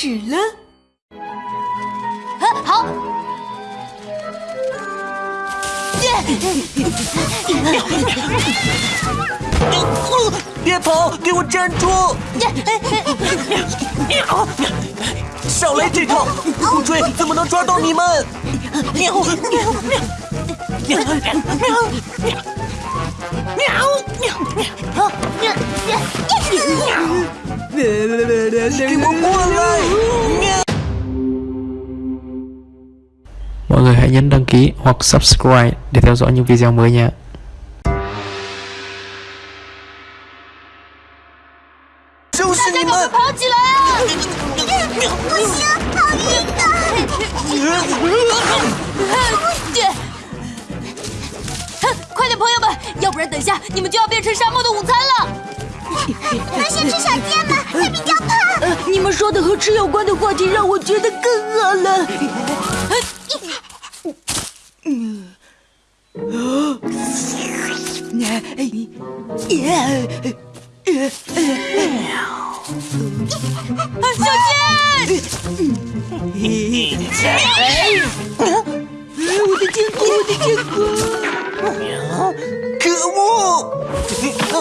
始了。啊，好，别跑，给我站住！少来这套，不追怎么能抓到你们？喵喵喵！喵喵喵！给我过来！hãy nhấn đăng ký hoặc subscribe để theo dõi những video mới nha. 就是你们！跑起来啊！不行，好硬的！哼快点，朋友们，要不然等下你们就要变成沙漠的午餐了。能先吃小箭吗？会比较胖。呃，你们说的和吃有关的话题让我觉得更饿了。 小健，我的坚果，我的坚果！可恶！我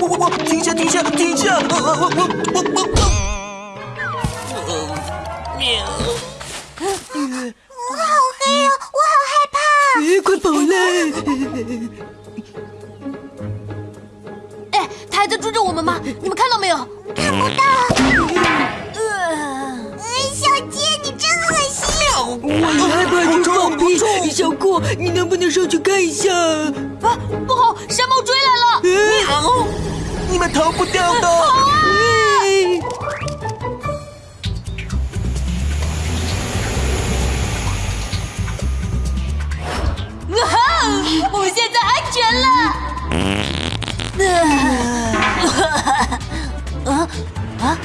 我我停下停下停下！我我我我我喵！还在追着我们吗？你们看到没有？看不到。呃，哎，小杰，你真恶心。我也害怕去放屁。小酷，你能不能上去看一下？啊，不好，山猫追来了！喵！你们逃不掉的！啊啊！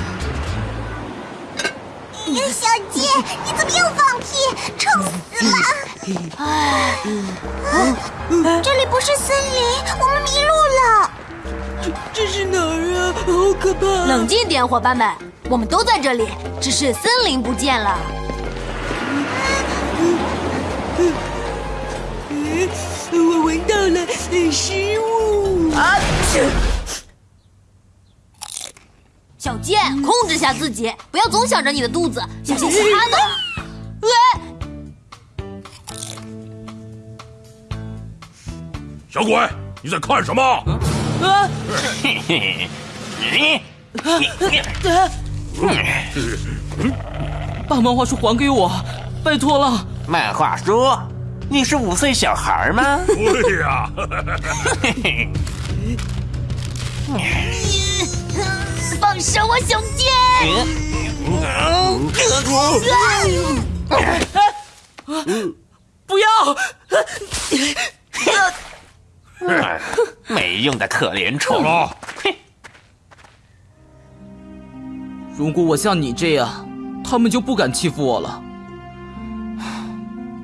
小姐，你怎么又放屁？臭死了！这里不是森林，我们迷路了。这这是哪儿啊？好可怕！冷静点，伙伴们，我们都在这里，只是森林不见了。哎我闻到了食物。啊！小健，控制下自己，不要总想着你的肚子，想些其他的。哎，小鬼，你在看什么？啊！把漫画书还给我，拜托了。漫画书，你是五岁小孩吗？对呀，放手啊，小健！不要！没用的可怜虫！如果我像你这样，他们就不敢欺负我了。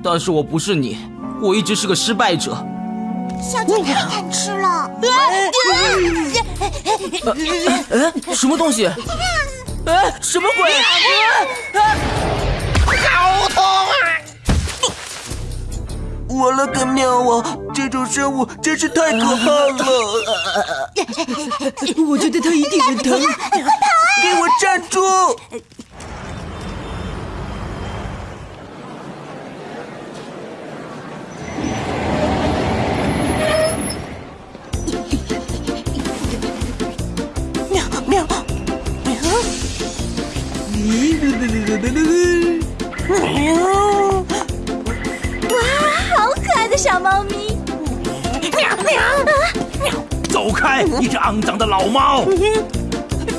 但是我不是你，我一直是个失败者。小鸡太贪吃了。哎，什么东西？哎，什么鬼？好痛啊！我了个喵啊！这种生物真是太可怕了！我觉得它一定很疼。给我站住！喵！好可爱的小猫咪。喵喵喵走开，你这肮脏的老猫！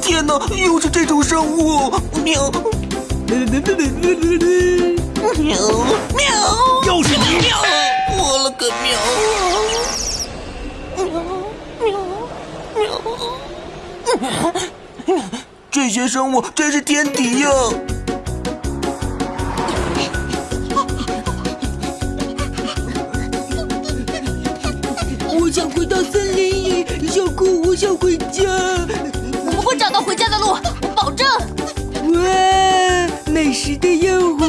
天哪，又是这种生物！喵！喵喵！又是你！喵！我了个喵！这些生物真是天敌呀！想回家。我们会找到回家的路，我保证。哇，美食的诱惑！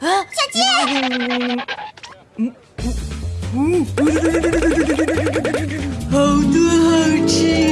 哎，小鸡，好多好吃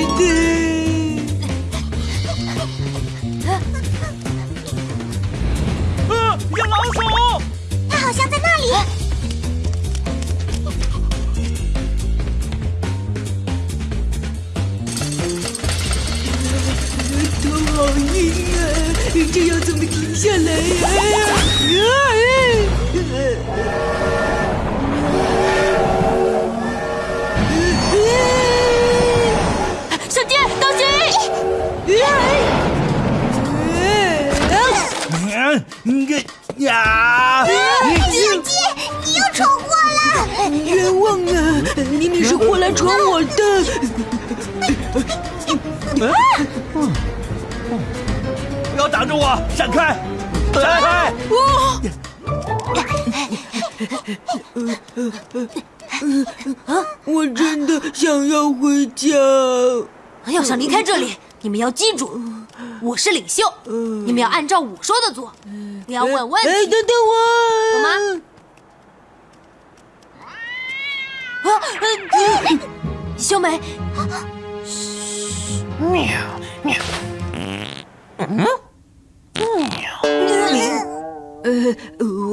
明是货来闯我的。不要挡着我，闪开！闪开！我真的想要回家。要想离开这里，你们要记住，我是领袖，你们要按照我说的做，不要问问哎，题，等等我，懂吗？啊，呃秀美，喵喵！呃，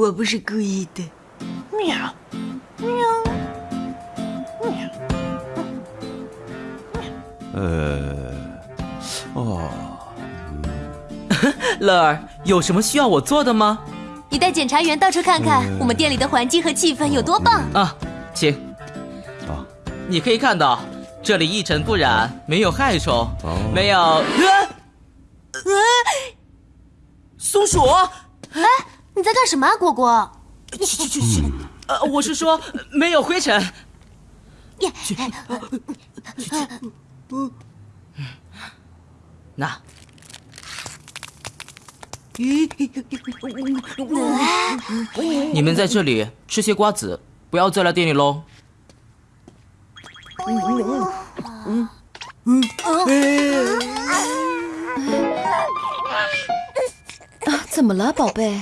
我不是故意的。喵！乐儿，有什么需要我做的吗？你带检察员到处看看，我们店里的环境和气氛有多棒。啊，请。你可以看到，这里一尘不染，没有害虫，没有。啊松鼠，哎，你在干什么啊，果果？去去去去，呃，我是说没有灰尘。那你们在这里吃些瓜子，不要再来店里喽。啊怎么了，宝贝？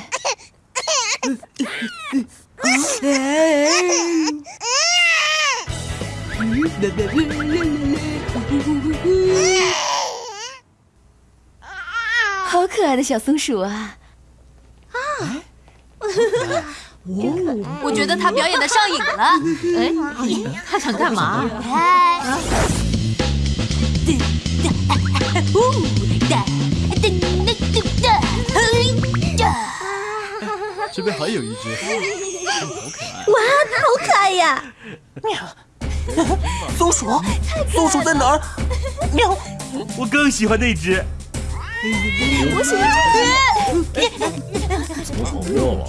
好可爱的小松鼠啊！我觉得他表演的上瘾了。哎，他想干嘛？哎，这边还有一只，好可爱呀！松鼠，松鼠在哪儿？喵！我更喜欢那只。我喜欢这只。好妙啊！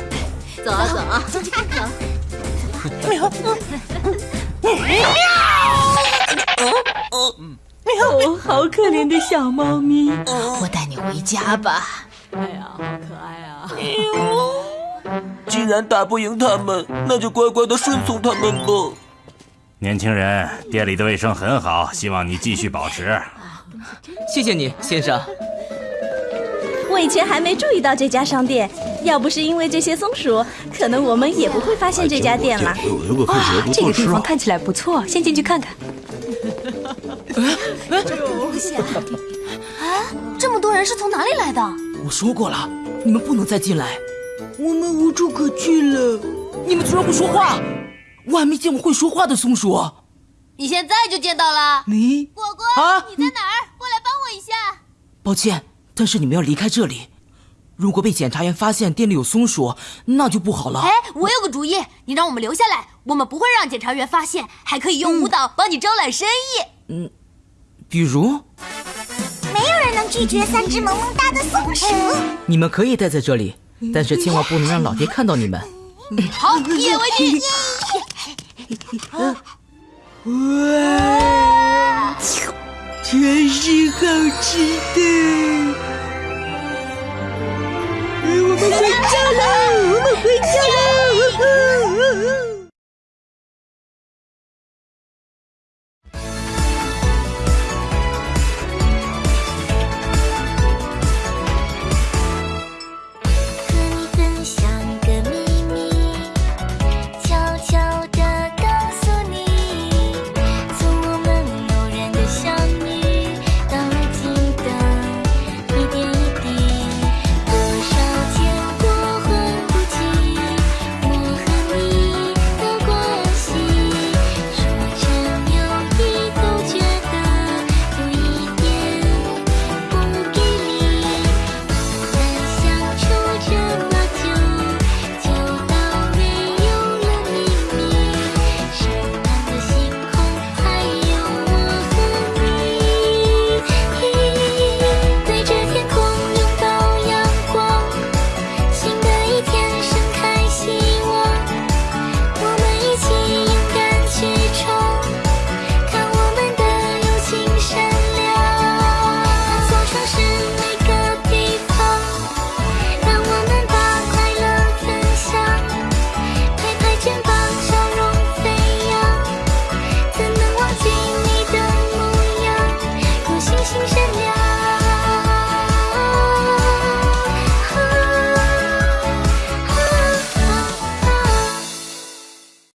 走啊走啊走！喵！喵！好可怜的小猫咪。我带你回家吧。哎呀，好可爱啊！既然打不赢他们，那就乖乖的顺从他们吧。年轻人，店里的卫生很好，希望你继续保持。谢谢你，先生。我以前还没注意到这家商店，要不是因为这些松鼠，可能我们也不会发现这家店了。哇，这个地方看起来不错，先进去看看。这东西啊！啊，这么多人是从哪里来的？我说过了，你们不能再进来。我们无处可去了。你们居然会说话！我还没见过会说话的松鼠。你现在就见到了。你果果，啊你在哪儿？过来帮我一下。抱歉，但是你们要离开这里。如果被检察员发现店里有松鼠，那就不好了。哎，我有个主意，你让我们留下来，我们不会让检察员发现，还可以用舞蹈帮你招揽生意。嗯比如，没有人能拒绝三只萌萌哒的松鼠。你们可以待在这里，但是千万不能让老爹看到你们。好，一言为定。哇，全是好吃的。回家了，我们回家了。